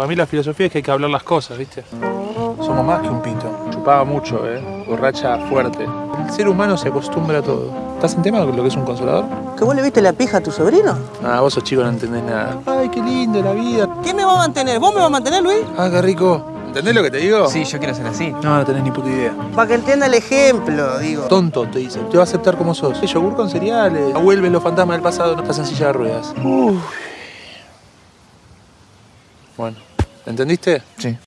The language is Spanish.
Para mí la filosofía es que hay que hablar las cosas, ¿viste? Somos más que un pito. Chupaba mucho, ¿eh? Borracha fuerte. El ser humano se acostumbra a todo. ¿Estás en tema con lo que es un consolador? ¿Que vos le viste la pija a tu sobrino? Ah, vos sos chico, no entendés nada. Ay, qué lindo la vida. ¿Quién me va a mantener? ¿Vos me vas a mantener, Luis? Ah, qué rico. ¿Entendés lo que te digo? Sí, yo quiero ser así. No, no tenés ni puta idea. Para que entienda el ejemplo, digo. Tonto, te dice. Te va a aceptar como sos. Yogur con cereales. Vuelven los fantasmas del pasado, no estás en silla de ruedas. Uf. Bueno, ¿entendiste? Sí.